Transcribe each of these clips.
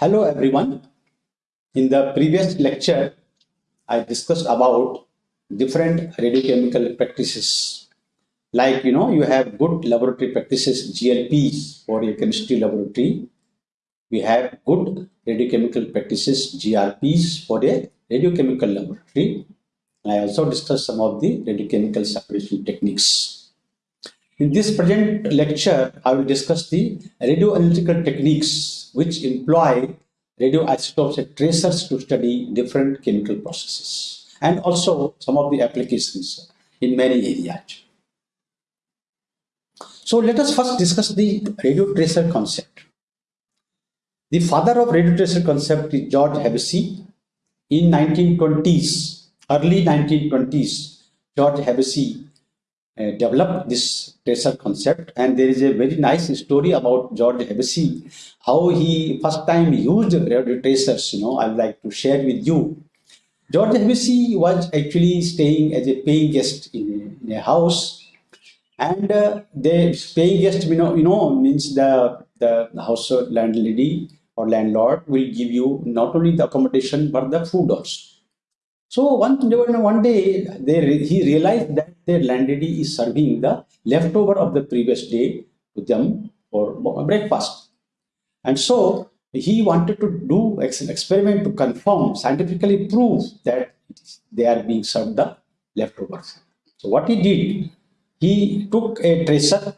Hello everyone. In the previous lecture, I discussed about different radiochemical practices. Like, you know, you have good laboratory practices, GLPs for your chemistry laboratory. We have good radiochemical practices, GRPs for a radiochemical laboratory. I also discussed some of the radiochemical separation techniques. In this present lecture, I will discuss the radioanalytical techniques which employ radioisotopes and tracers to study different chemical processes and also some of the applications in many areas. So let us first discuss the radio tracer concept. The father of radio tracer concept is George Hevesy. In 1920s, early 1920s, George Hevesy uh, developed this tracer concept and there is a very nice story about George Hevesy, how he first time used tracers, you know, I would like to share with you. George Hevesy was actually staying as a paying guest in a, in a house and uh, the paying guest, you know, you know, means the, the house landlady or landlord will give you not only the accommodation but the food also. So one, one day they, he realized that their landlady is serving the leftover of the previous day to them for breakfast. And so he wanted to do an experiment to confirm, scientifically prove that they are being served the leftovers. So what he did, he took a tracer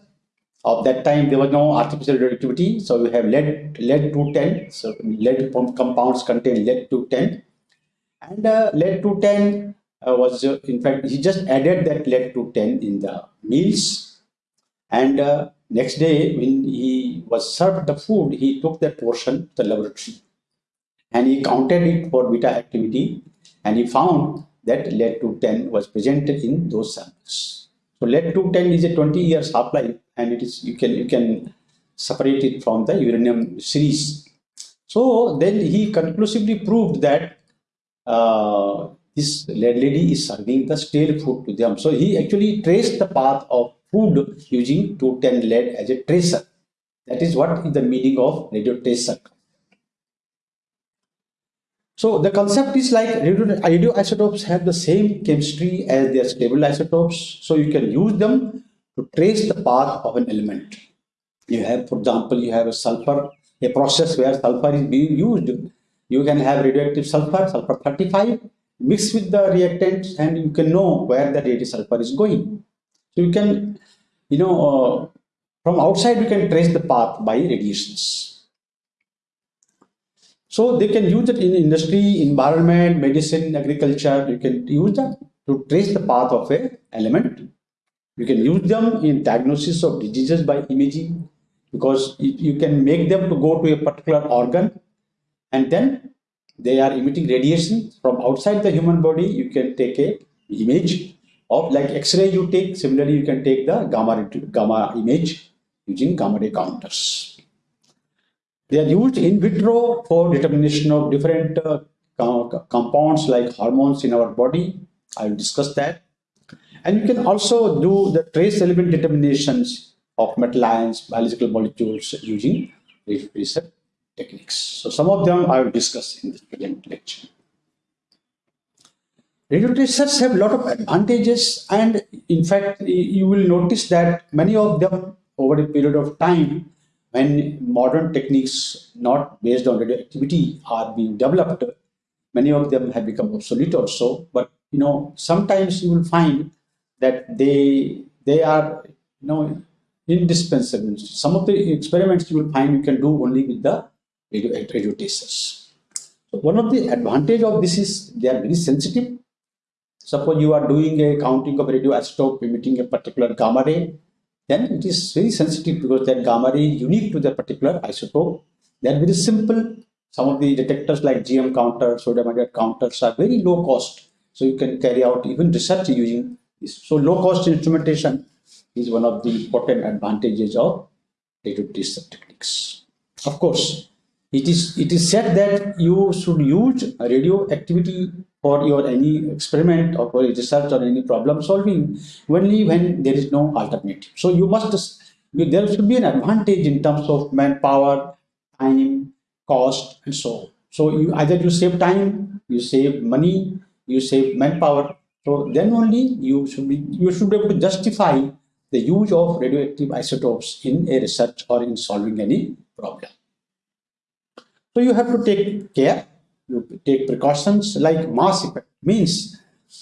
of that time there was no artificial radioactivity so we have lead lead 210 so lead compounds contain lead 210 and uh, lead 210 uh, was uh, in fact he just added that lead 210 in the meals. And uh, next day when he was served the food he took that portion to the laboratory. And he counted it for beta activity and he found that lead to 10 was present in those samples. So lead to 10 is a 20 years half life and it is you can you can separate it from the uranium series. So then he conclusively proved that uh, this lady is serving the stale food to them. So he actually traced the path of food using 210 lead as a tracer. That is what is the meaning of radio tracer. So the concept is like radio, radioisotopes have the same chemistry as their stable isotopes. So you can use them to trace the path of an element. You have, for example, you have a sulfur, a process where sulfur is being used you can have radioactive sulfur, sulfur 35, mix with the reactants and you can know where the radioactive sulfur is going. So you can, you know, uh, from outside you can trace the path by radiations. So they can use it in industry, environment, medicine, agriculture. You can use that to trace the path of a element. You can use them in diagnosis of diseases by imaging because you can make them to go to a particular organ and then they are emitting radiation from outside the human body. You can take a image of like x-ray you take similarly you can take the gamma gamma image using gamma ray counters. They are used in vitro for determination of different uh, compounds like hormones in our body. I will discuss that. And you can also do the trace element determinations of metal ions biological molecules using research techniques. So some of them I will discuss in this present lecture. Radio tracers have a lot of advantages and in fact you will notice that many of them over a period of time when modern techniques not based on radioactivity are being developed many of them have become obsolete also but you know sometimes you will find that they they are you know indispensable some of the experiments you will find you can do only with the radio. So one of the advantage of this is they are very sensitive. Suppose you are doing a counting of radioisotope emitting a particular gamma ray, then it is very sensitive because that gamma ray is unique to the particular isotope. They are very simple. Some of the detectors like GM counter, sodium iodide counters are very low cost. So you can carry out even research using this. So low cost instrumentation is one of the important advantages of radio tracer techniques. Of course, it is it is said that you should use radioactivity for your any experiment or for research or any problem solving only when there is no alternative so you must there should be an advantage in terms of manpower time cost, and so on. So you either you save time, you save money, you save manpower. So then only you should be you should be able to justify the use of radioactive isotopes in a research or in solving any problem. So you have to take care, you take precautions like mass effect means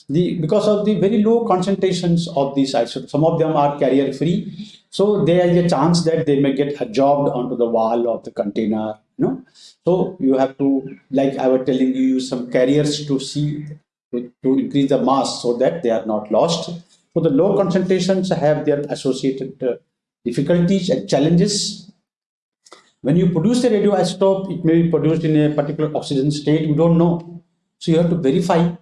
the because of the very low concentrations of these isotopes, some of them are carrier free. So there is a chance that they may get absorbed onto the wall of the container. You know? So you have to, like I was telling you, use some carriers to see to, to increase the mass so that they are not lost. So the low concentrations have their associated uh, difficulties and challenges. When you produce a radioisotope, it may be produced in a particular oxidation state. You don't know. So you have to verify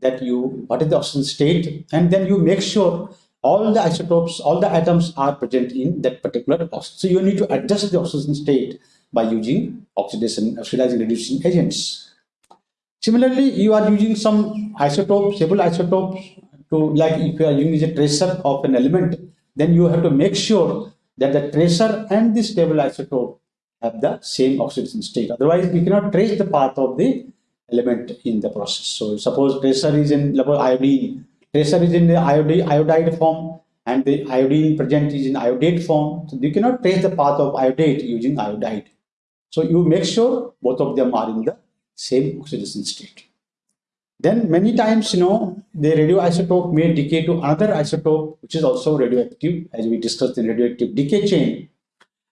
that you, what is the oxidation state, and then you make sure all the isotopes, all the atoms are present in that particular oxygen. So you need to adjust the oxidation state by using oxidation, oxidizing reducing agents. Similarly, you are using some isotopes, stable isotopes to like if you are using a tracer of an element, then you have to make sure that the tracer and the stable isotope have the same oxidation state. Otherwise, we cannot trace the path of the element in the process. So suppose tracer is in iodine, tracer is in the iodide, iodide form and the iodine present is in iodate form. So you cannot trace the path of iodate using iodide. So you make sure both of them are in the same oxidation state. Then many times, you know, the radioisotope may decay to another isotope, which is also radioactive, as we discussed in radioactive decay chain,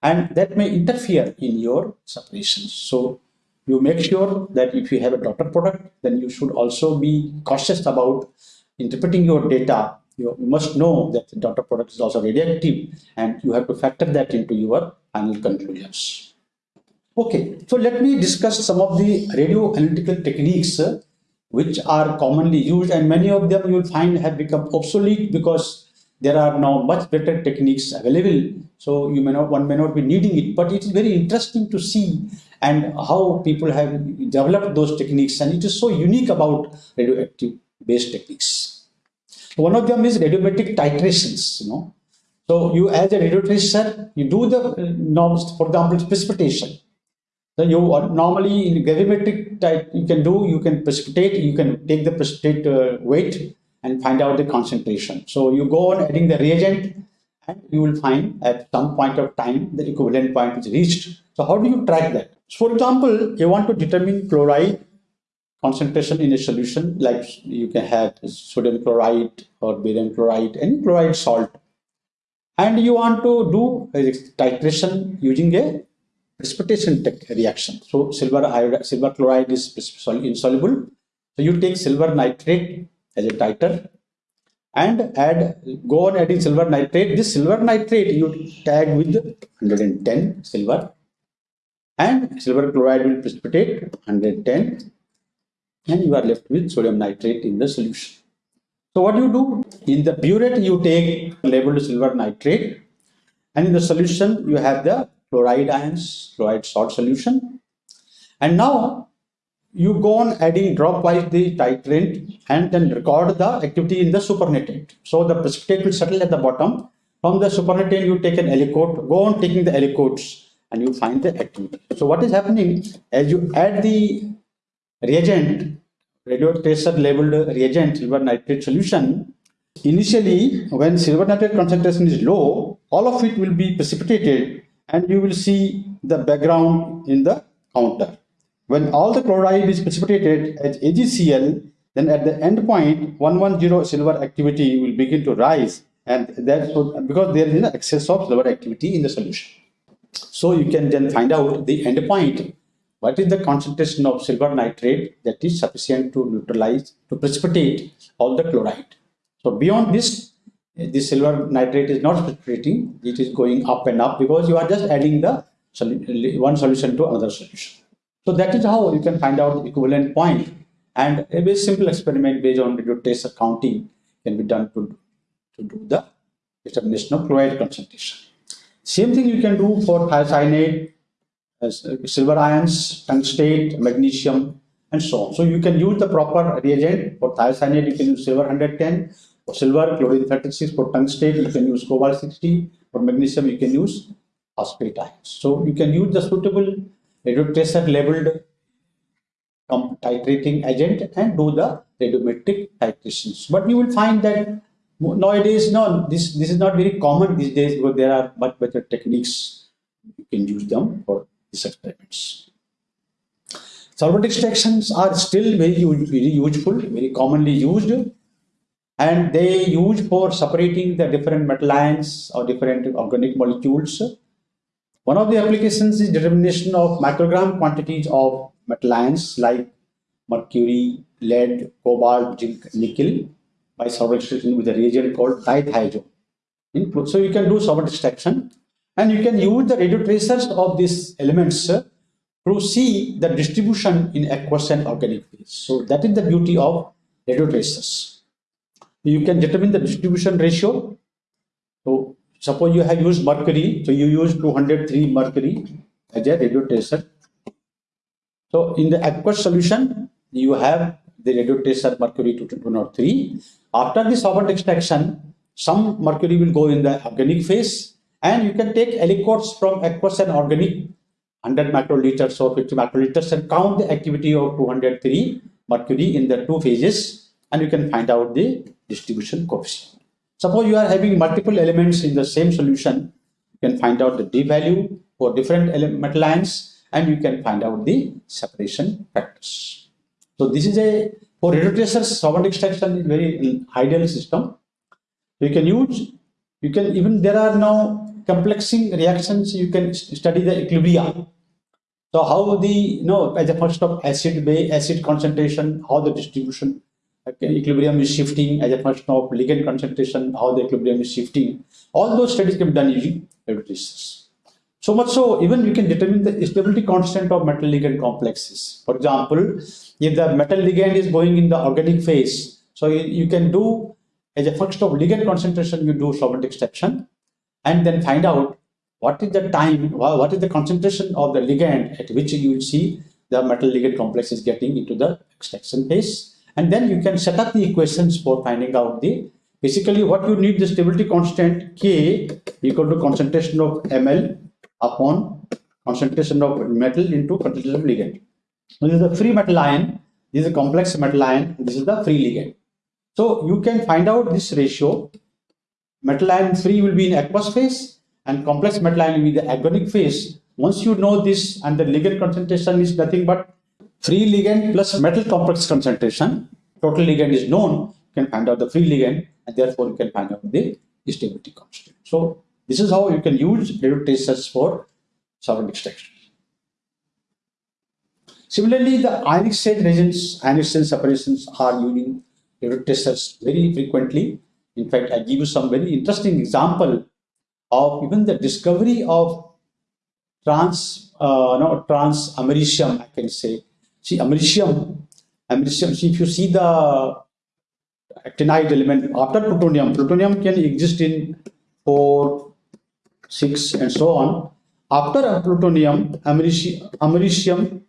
and that may interfere in your separations. So you make sure that if you have a daughter product, then you should also be cautious about interpreting your data. You must know that the daughter product is also radioactive, and you have to factor that into your final conclusions. Okay, so let me discuss some of the radio analytical techniques uh, which are commonly used and many of them you will find have become obsolete because there are now much better techniques available. So you may not, one may not be needing it, but it is very interesting to see and how people have developed those techniques and it is so unique about radioactive based techniques. One of them is radiometric titrations, you know. So you as a radio tracer, you do the uh, norms, for example, precipitation so you normally in gravimetric type you can do, you can precipitate, you can take the precipitate uh, weight and find out the concentration. So you go on adding the reagent and you will find at some point of time the equivalent point is reached. So how do you track that? So for example, you want to determine chloride concentration in a solution like you can have sodium chloride or barium chloride, any chloride salt. And you want to do titration using a precipitation reaction. So silver silver chloride is insoluble. So you take silver nitrate as a titer and add go on adding silver nitrate. This silver nitrate you tag with 110 silver and silver chloride will precipitate 110 and you are left with sodium nitrate in the solution. So what you do in the burette you take labeled silver nitrate and in the solution you have the chloride ions, chloride salt solution. And now you go on adding dropwise the titrant and then record the activity in the supernatant. So the precipitate will settle at the bottom. From the supernatant, you take an aliquot, go on taking the aliquots and you find the activity. So what is happening as you add the reagent, radio tracer labeled reagent, silver nitrate solution, initially when silver nitrate concentration is low, all of it will be precipitated and you will see the background in the counter. When all the chloride is precipitated as AgCl, then at the end point, 110 silver activity will begin to rise and that's because there is an excess of silver activity in the solution. So you can then find out the end point, what is the concentration of silver nitrate that is sufficient to neutralize, to precipitate all the chloride. So beyond this, the silver nitrate is not precipitating, it is going up and up because you are just adding the one solution to another solution. So that is how you can find out the equivalent point and a very simple experiment based on radio tracer counting can be done to, to do the determination of chloride concentration. Same thing you can do for thiocyanate, uh, silver ions, tungstate, magnesium, and so on. So you can use the proper reagent for thiocyanate, you can use silver 110, for silver, chlorine 36. For tungstate, you can use cobalt 60. For magnesium, you can use phosphate ions. So you can use the suitable radiotracer labeled titrating agent and do the radiometric titrations. But you will find that nowadays, no, this, this is not very common these days because there are much better techniques. You can use them for these experiments. Solvent extractions are still very, very useful, very commonly used and they use for separating the different metal ions or different organic molecules. One of the applications is determination of microgram quantities of metal ions like mercury, lead, cobalt, zinc, nickel by solvent extraction with a reagent called dithizone. So you can do solvent extraction and you can use the radio tracers of these elements uh, to see the distribution in aqueous and organic phase. So that is the beauty of radio tracers. You can determine the distribution ratio. So suppose you have used mercury, so you use 203 mercury as a radio tracer. So in the aqueous solution, you have the radio tracer mercury 203. After the solvent extraction, some mercury will go in the organic phase and you can take aliquots from aqueous and organic 100 microliters or 50 microliters and count the activity of 203 mercury in the two phases and you can find out the distribution coefficient. Suppose you are having multiple elements in the same solution, you can find out the D value for different metal ions and you can find out the separation factors. So this is a, for radio tracers, solvent extraction is very ideal system. You can use, you can even, there are now complexing reactions, you can study the equilibria. So how the, you know, as a function of acid, base, acid concentration, how the distribution okay, equilibrium is shifting as a function of ligand concentration, how the equilibrium is shifting. All those studies can be done using radiotracers. So much so, even we can determine the stability constant of metal ligand complexes. For example, if the metal ligand is going in the organic phase, so you, you can do as a function of ligand concentration, you do solvent extraction and then find out what is the time, what is the concentration of the ligand at which you will see the metal ligand complex is getting into the extraction phase. And then you can set up the equations for finding out the, basically what you need the stability constant K equal to concentration of ml upon concentration of metal into concentration of ligand. This is the free metal ion, this is a complex metal ion, this is the free ligand. So you can find out this ratio metal ion free will be in aqueous phase and complex metal ion will be the organic phase. Once you know this and the ligand concentration is nothing but free ligand plus metal complex concentration, total ligand is known, you can find out the free ligand and therefore you can find out the stability constant. So this is how you can use radio tracers for solvent extraction. Similarly, the ionic state reagents, ionic state separations are using radio tracers very frequently in fact, I give you some very interesting example of even the discovery of trans, uh, no, trans americium, I can say. See, americium, americium, see, if you see the actinide element after plutonium, plutonium can exist in 4, 6, and so on. After plutonium, americium,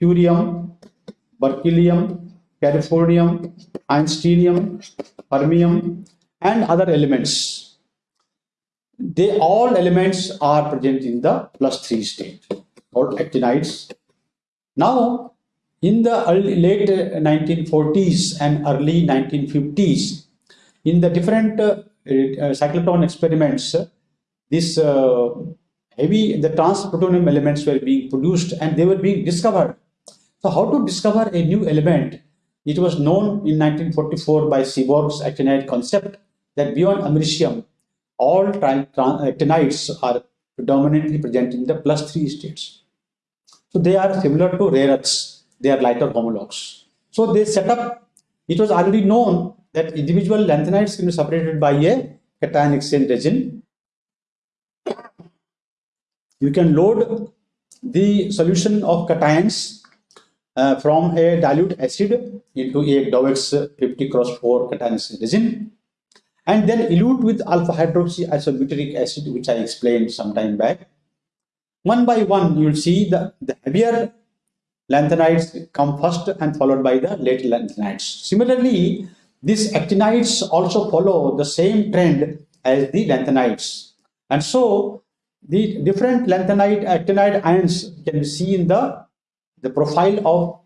curium, berkelium, californium, einsteinium, fermium, and other elements. They all elements are present in the plus 3 state called actinides. Now, in the early, late 1940s and early 1950s, in the different uh, uh, cyclotron experiments, this uh, heavy, the trans-plutonium elements were being produced and they were being discovered. So how to discover a new element it was known in 1944 by Seaborg's actinide concept that beyond americium, all actinides are predominantly present in the plus 3 states. So they are similar to rare earths, they are lighter homologs. So they set up, it was already known that individual lanthanides can be separated by a cation exchange resin. You can load the solution of cations uh, from a dilute acid into a Dowex 50 cross 4 cation exchange resin and then elute with alpha hydroxy isobutyric acid which I explained some time back. One by one you will see the, the heavier lanthanides come first and followed by the later lanthanides. Similarly, these actinides also follow the same trend as the lanthanides. And so the different lanthanide, actinide ions can be seen in the, the profile of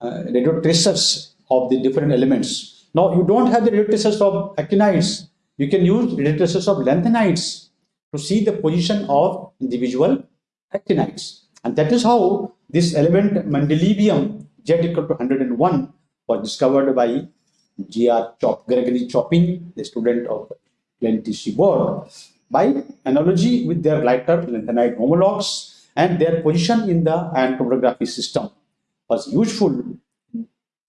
uh, radio tracers of the different elements. Now, you don't have the radio tracers of actinides. You can use radio tracers of lanthanides to see the position of individual actinides. And that is how this element mendelevium Z equal to 101 was discovered by G.R. Chop, Gregory Choppin, the student of Glenn T. Seaborg, by analogy with their lighter lanthanide homologs and their position in the ion system was useful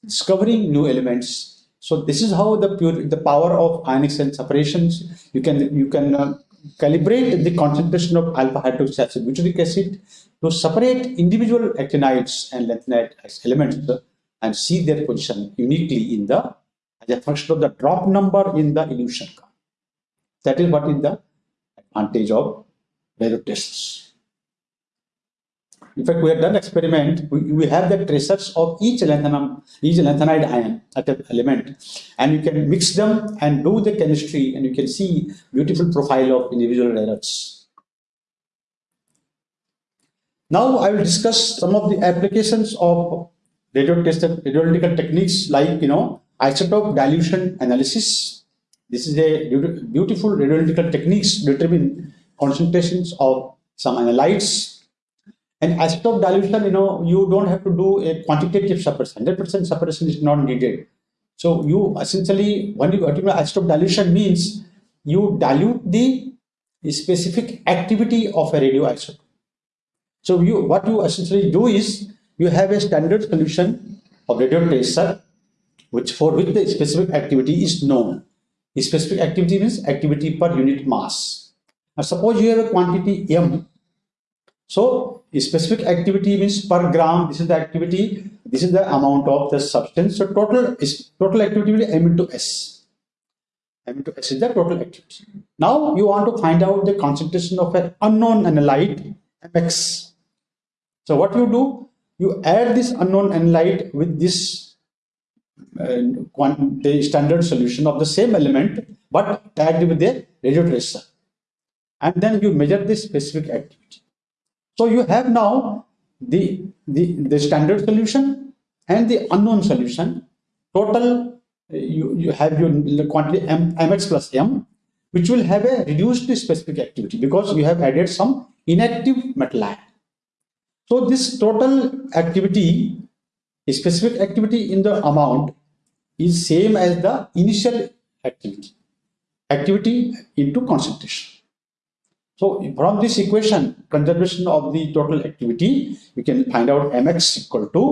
discovering new elements. So this is how the pure the power of ionic cell separations you can you can uh, calibrate the concentration of alpha hydroxy butyric acid to separate individual actinides and lanthanide elements and see their position uniquely in the as a function of the drop number in the elution curve. That is what is the advantage of radio tests. In fact, we have done experiment. We, we have the tracers of each lanthanum, each lanthanide ion at an element, and you can mix them and do the chemistry, and you can see beautiful profile of individual errors. Now I will discuss some of the applications of radio test radioanalytical techniques like you know isotope dilution analysis. This is a beautiful radioanalytical techniques determine concentrations of some analytes and isotope dilution, you know, you don't have to do a quantitative suppression. 100% suppression is not needed. So you essentially, when you ultimate isotope dilution means you dilute the specific activity of a radioisotope. So you, what you essentially do is you have a standard solution of radio tracer, which for which the specific activity is known. The specific activity means activity per unit mass. Now suppose you have a quantity m so specific activity means per gram, this is the activity, this is the amount of the substance. So total is total activity will M into S. M into S is the total activity. Now you want to find out the concentration of an unknown analyte Mx. So what you do, you add this unknown analyte with this uh, the standard solution of the same element but tagged with a radio tracer and then you measure the specific activity so you have now the, the, the standard solution and the unknown solution. Total, you, you have your quantity M, mx plus m, which will have a reduced specific activity because you have added some inactive metal ion. So this total activity, specific activity in the amount is same as the initial activity, activity into concentration. So from this equation, conservation of the total activity, we can find out mx equal to,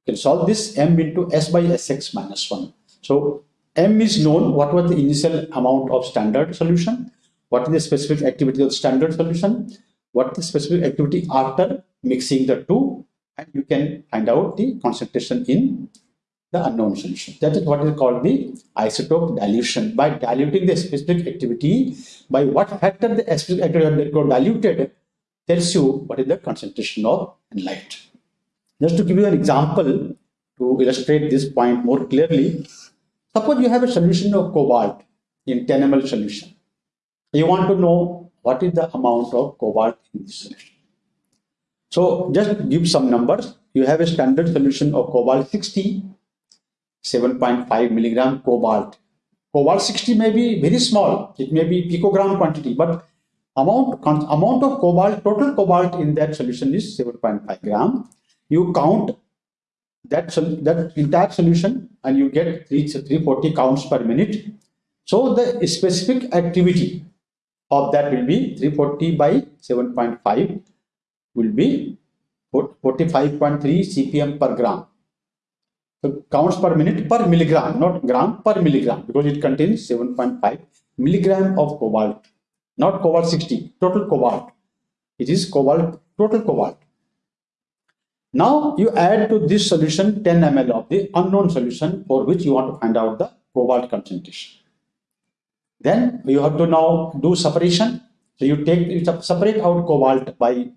you can solve this m into s by sx minus 1. So m is known, what was the initial amount of standard solution, what is the specific activity of standard solution, what is the specific activity after mixing the two, and you can find out the concentration in the unknown solution. That is what is called the isotope dilution. By diluting the specific activity, by what factor the specific activity got diluted tells you what is the concentration of light. Just to give you an example to illustrate this point more clearly, suppose you have a solution of cobalt in 10 ml solution. You want to know what is the amount of cobalt in this solution. So just give some numbers. You have a standard solution of cobalt 60 7.5 milligram cobalt. Cobalt 60 may be very small, it may be picogram quantity, but amount, amount of cobalt, total cobalt in that solution is 7.5 gram. You count that, that entire solution and you get 340 counts per minute. So the specific activity of that will be 340 by 7.5 will be 45.3 CPM per gram counts per minute per milligram, not gram per milligram, because it contains 7.5 milligram of cobalt, not cobalt 60, total cobalt. It is cobalt, total cobalt. Now you add to this solution 10 ml of the unknown solution for which you want to find out the cobalt concentration. Then you have to now do separation. So you take you separate out cobalt by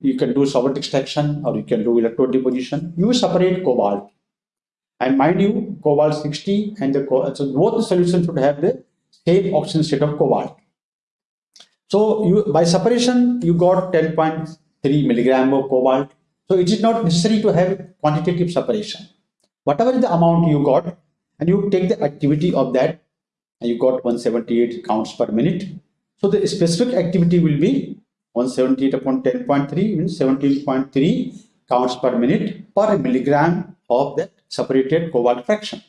you can do solvent extraction or you can do electrode deposition. You separate cobalt and mind you, cobalt 60 and the so both the solutions should have the same oxidation state of cobalt. So you by separation, you got 10.3 milligram of cobalt. So it is not necessary to have quantitative separation. Whatever is the amount you got, and you take the activity of that, and you got 178 counts per minute. So the specific activity will be 178 upon 10.3 means 17.3 counts per minute per milligram of the separated cobalt fraction.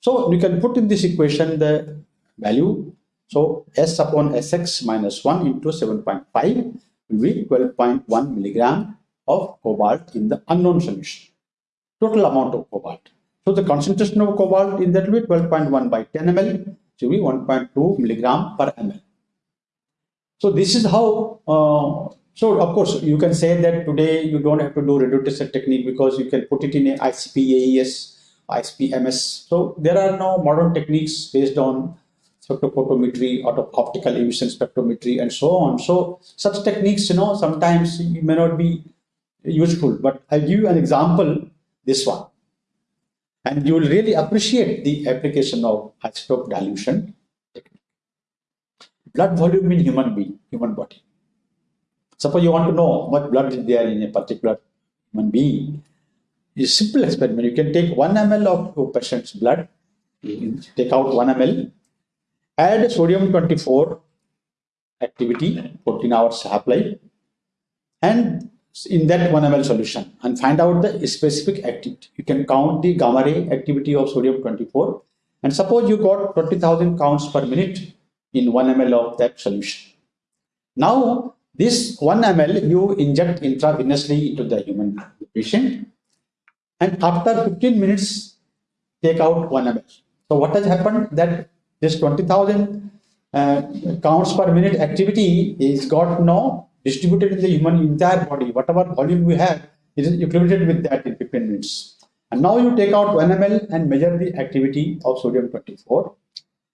So you can put in this equation the value. So S upon Sx minus 1 into 7.5 will be 12.1 milligram of cobalt in the unknown solution. Total amount of cobalt. So the concentration of cobalt in that will be 12.1 by 10 ml to be 1.2 milligram per ml. So this is how, uh, so of course you can say that today you don't have to do reducer technique because you can put it in a ICP AES ICP MS. So there are now modern techniques based on spectrophotometry, optical emission spectrometry, and so on. So such techniques, you know, sometimes may not be useful, but I'll give you an example, this one. And you will really appreciate the application of isotope dilution technique. Blood volume in human being, human body. Suppose you want to know what blood is there in a particular human being It's a simple experiment. You can take 1 ml of a patient's blood, take out 1 ml, add sodium 24 activity, 14 hours half-life, and in that 1 ml solution and find out the specific activity. You can count the gamma ray activity of sodium 24 and suppose you got 20,000 counts per minute in 1 ml of that solution. Now, this 1 ml you inject intravenously into the human patient and after 15 minutes take out 1 ml. So what has happened that this 20,000 uh, counts per minute activity is got now distributed in the human entire body. Whatever volume we have is equated with that in 15 minutes. And now you take out 1 ml and measure the activity of sodium 24.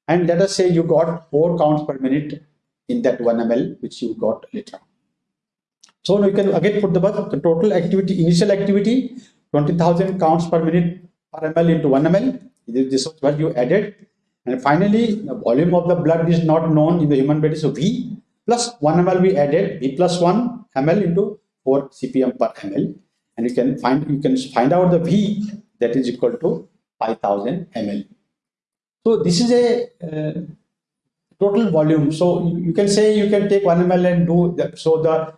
And let us say you got 4 counts per minute in that 1 ml which you got later. So now you can again put the, the total activity, initial activity 20,000 counts per minute per ml into 1 ml. This is what you added. And finally, the volume of the blood is not known in the human body. So V plus 1 ml we added V plus 1 ml into 4 cpm per ml. And you can find you can find out the V that is equal to 5000 ml. So this is a uh, total volume. So you can say you can take 1 ml and do that. So the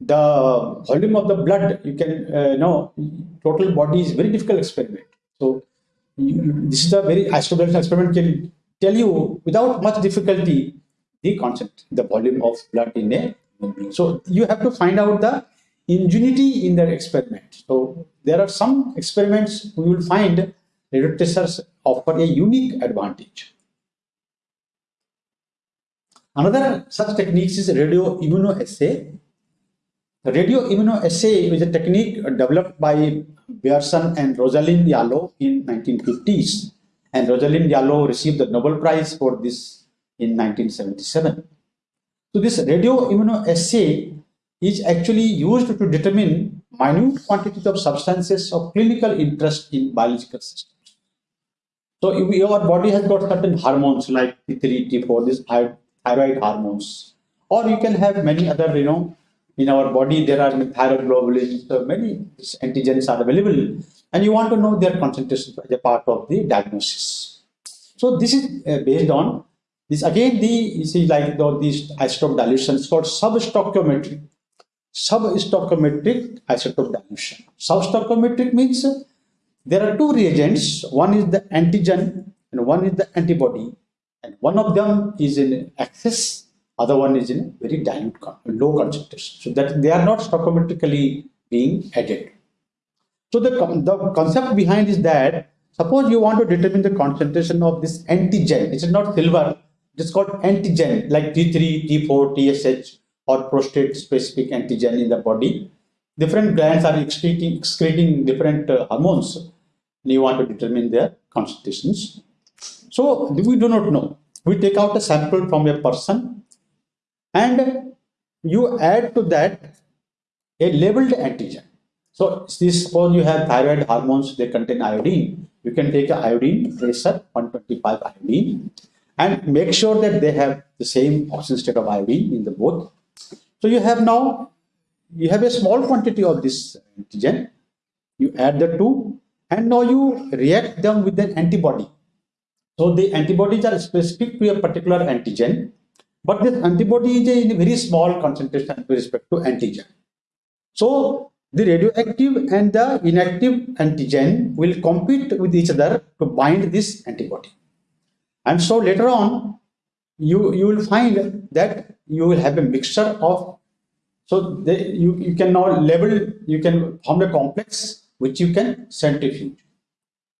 the volume of the blood, you can uh, know total body is very difficult experiment. So you, this is a very isotopes experiment can tell you without much difficulty the concept, the volume of blood in a so you have to find out the ingenuity in the experiment. So there are some experiments we will find radiotracers offer a unique advantage. Another such techniques is radio immunoassay radioimmunoassay is a technique developed by Berson and Rosalind Yalow in 1950s. And Rosalind Yalow received the Nobel Prize for this in 1977. So this radioimmunoassay is actually used to determine minute quantities of substances of clinical interest in biological systems. So if your body has got certain hormones like T3, T4, these thyroid hormones, or you can have many other, you know, in our body there are thyroglobulins, so many antigens are available. And you want to know their concentration as a part of the diagnosis. So this is uh, based on this. Again the you see like the, these isotope dilutions called substoichiometric substoichiometric isotope dilution. Substoichiometric means there are two reagents. One is the antigen and one is the antibody and one of them is in excess other one is in very dilute, low concentration. So that they are not stoichiometrically being added. So the, the concept behind is that suppose you want to determine the concentration of this antigen, it is not silver, it is called antigen like T3, T4, TSH or prostate specific antigen in the body. Different glands are excreting, excreting different uh, hormones and you want to determine their concentrations. So we do not know. We take out a sample from a person and you add to that a labeled antigen. So this suppose you have thyroid hormones, they contain iodine. You can take a iodine tracer, 125 iodine, and make sure that they have the same oxidation state of iodine in the both. So you have now, you have a small quantity of this antigen, you add the two and now you react them with an antibody. So the antibodies are specific to a particular antigen, but this antibody is in a very small concentration with respect to antigen. So the radioactive and the inactive antigen will compete with each other to bind this antibody. And so later on, you, you will find that you will have a mixture of, so they, you, you can now label, you can form a complex which you can centrifuge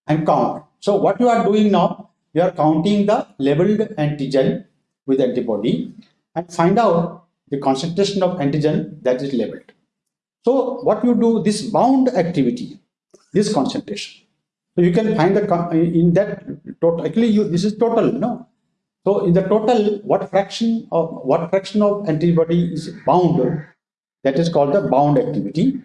and count. So what you are doing now, you are counting the labeled antigen with antibody and find out the concentration of antigen that is labeled. So what you do, this bound activity, this concentration. So you can find the in that total. Actually, you this is total, no. So in the total, what fraction of what fraction of antibody is bound? That is called the bound activity.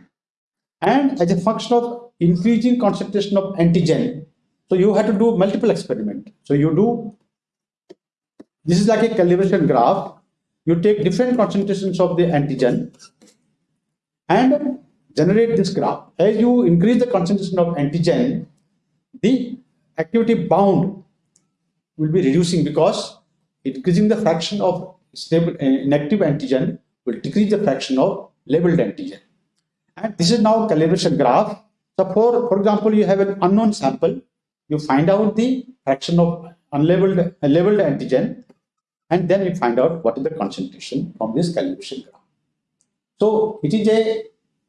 And as a function of increasing concentration of antigen, so you have to do multiple experiment. So you do this is like a calibration graph. You take different concentrations of the antigen and generate this graph. As you increase the concentration of antigen, the activity bound will be reducing because increasing the fraction of stable uh, inactive antigen will decrease the fraction of labeled antigen. And this is now calibration graph. So for, for example, you have an unknown sample, you find out the fraction of unlabeled uh, labeled antigen, and then you find out what is the concentration from this calibration graph. So it is a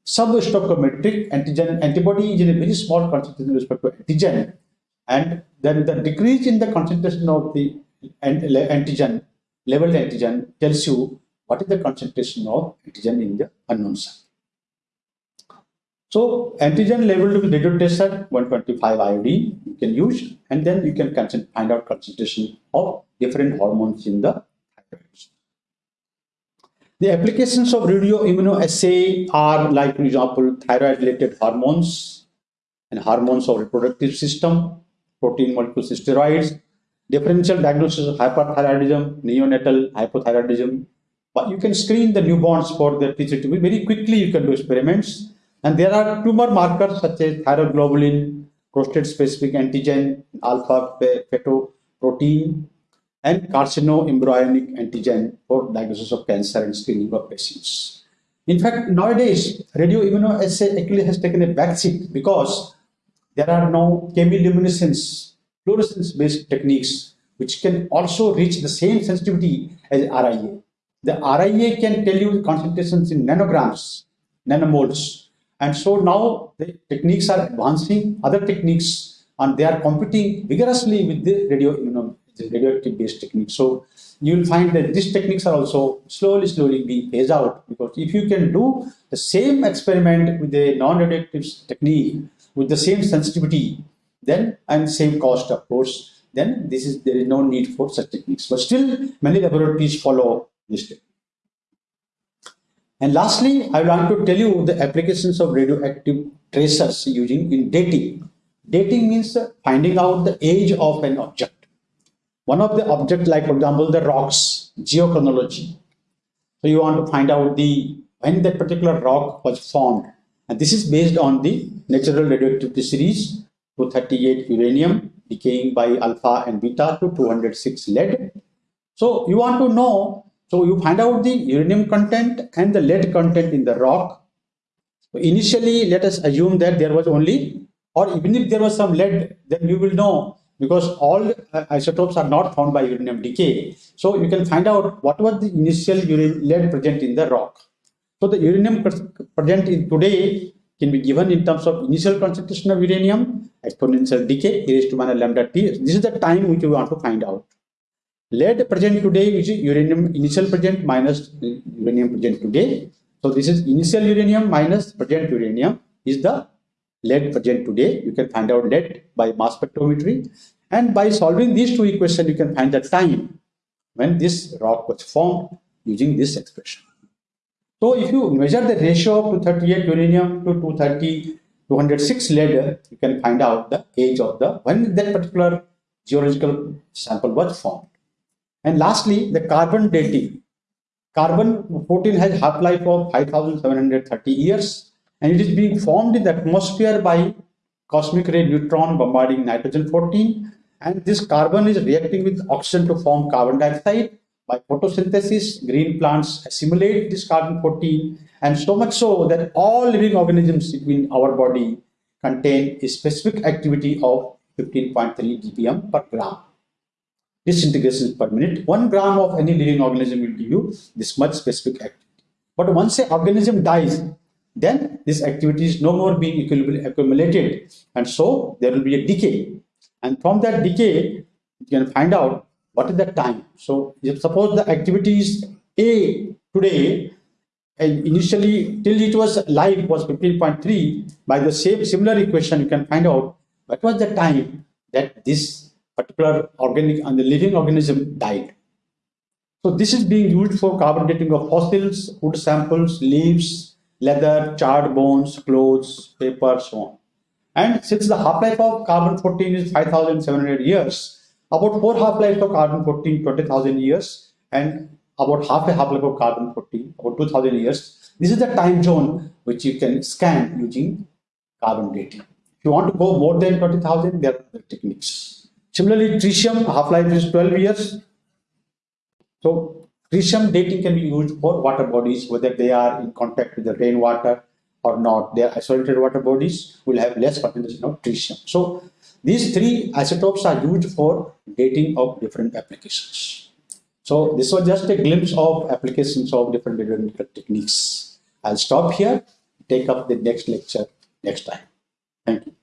substoichiometric antigen antibody is in a very small concentration with respect to antigen, and then the decrease in the concentration of the antigen, labeled antigen, tells you what is the concentration of antigen in the unknown sample. So antigen labeled with radio tracer 125 iodine you can use, and then you can find out concentration of different hormones in the thyroid. The applications of radioimmunoassay are like, for example, thyroid-related hormones and hormones of reproductive system, protein molecules, steroids, differential diagnosis of hyperthyroidism, neonatal hypothyroidism. But you can screen the newborns for their PCTB. Very quickly you can do experiments. And there are tumor markers such as thyroglobulin, prostate-specific antigen, alpha fetoprotein, and carcinoembryonic antigen for diagnosis of cancer and screening of patients. In fact, nowadays, radioimmunoassay actually has taken a backseat because there are now chemiluminescence, fluorescence-based techniques which can also reach the same sensitivity as RIA. The RIA can tell you concentrations in nanograms, nanomoles. And so now the techniques are advancing, other techniques, and they are competing vigorously with the radio, you radioimmunoassay radioactive based techniques. So you will find that these techniques are also slowly, slowly being phased out because if you can do the same experiment with a non-radioactive technique with the same sensitivity, then and same cost, of course, then this is there is no need for such techniques. But still, many laboratories follow this technique. And lastly, I want to tell you the applications of radioactive tracers using in dating. Dating means finding out the age of an object. One of the objects, like for example, the rocks, geochronology. So you want to find out the when that particular rock was formed. And this is based on the natural radioactivity series 238 uranium decaying by alpha and beta to 206 lead. So you want to know, so you find out the uranium content and the lead content in the rock. So initially, let us assume that there was only, or even if there was some lead, then you will know because all uh, isotopes are not found by uranium decay. So you can find out what was the initial lead present in the rock. So the uranium present in today can be given in terms of initial concentration of uranium, exponential decay, e raised to minus lambda t. This is the time which we want to find out. Lead present today is uranium initial present minus uranium present today. So this is initial uranium minus present uranium is the lead present today. You can find out lead by mass spectrometry. And by solving these two equations, you can find the time when this rock was formed using this expression. So if you measure the ratio of 238 uranium to 230, 206 lead, you can find out the age of the, when that particular geological sample was formed. And lastly, the carbon dating. Carbon 14 has half-life of 5730 years and it is being formed in the atmosphere by cosmic ray neutron bombarding nitrogen 14 and this carbon is reacting with oxygen to form carbon dioxide. By photosynthesis green plants assimilate this carbon 14 and so much so that all living organisms in our body contain a specific activity of 15.3 dpm per gram disintegration per minute. One gram of any living organism will give you this much specific activity. But once an organism dies then this activity is no more being accumulated. And so there will be a decay. And from that decay you can find out what is the time. So if suppose the activity is a today and initially till it was live was 15.3 by the same similar equation you can find out what was the time that this particular organic and the living organism died so this is being used for carbon dating of fossils wood samples leaves leather, charred bones, clothes, paper, so on. And since the half-life of carbon-14 is 5,700 years, about four half-lives of carbon-14, 20,000 years, and about half a half-life of carbon-14, about 2,000 years. This is the time zone which you can scan using carbon dating. If you want to go more than 20,000, there are other techniques. Similarly, tritium half-life is 12 years. So Tritium dating can be used for water bodies, whether they are in contact with the rainwater or not. They are isolated water bodies will have less concentration of tritium. So these three isotopes are used for dating of different applications. So this was just a glimpse of applications of different radiological techniques. I'll stop here, take up the next lecture next time. Thank you.